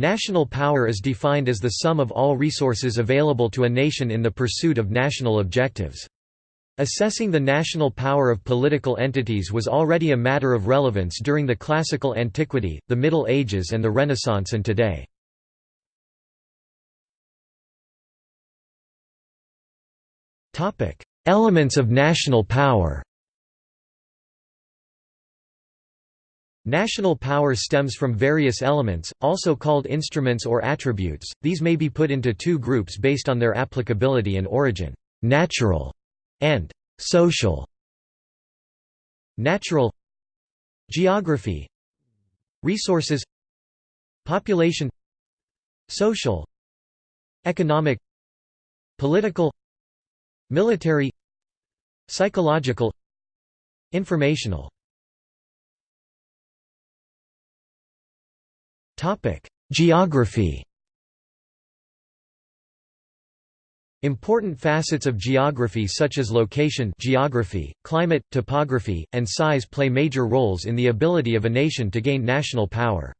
National power is defined as the sum of all resources available to a nation in the pursuit of national objectives. Assessing the national power of political entities was already a matter of relevance during the classical antiquity, the Middle Ages and the Renaissance and today. Elements of national power National power stems from various elements, also called instruments or attributes, these may be put into two groups based on their applicability and origin, natural and social. Natural Geography Resources Population Social Economic Political Military Psychological Informational Geography Important facets of geography such as location geography, climate, topography, and size play major roles in the ability of a nation to gain national power.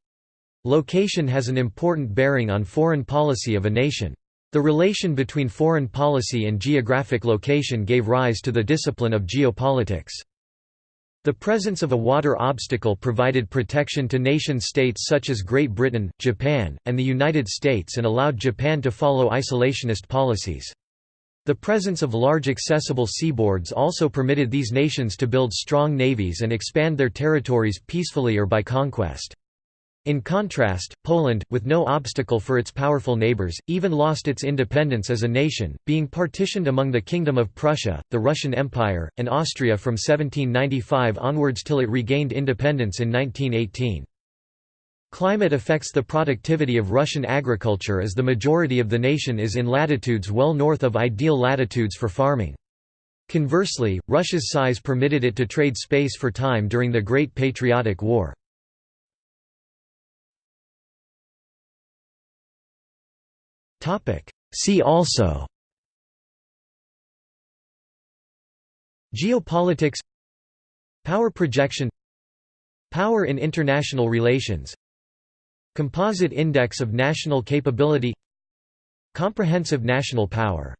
Location has an important bearing on foreign policy of a nation. The relation between foreign policy and geographic location gave rise to the discipline of geopolitics. The presence of a water obstacle provided protection to nation-states such as Great Britain, Japan, and the United States and allowed Japan to follow isolationist policies. The presence of large accessible seaboards also permitted these nations to build strong navies and expand their territories peacefully or by conquest. In contrast, Poland, with no obstacle for its powerful neighbors, even lost its independence as a nation, being partitioned among the Kingdom of Prussia, the Russian Empire, and Austria from 1795 onwards till it regained independence in 1918. Climate affects the productivity of Russian agriculture as the majority of the nation is in latitudes well north of ideal latitudes for farming. Conversely, Russia's size permitted it to trade space for time during the Great Patriotic War. See also Geopolitics Power projection Power in international relations Composite Index of National Capability Comprehensive National Power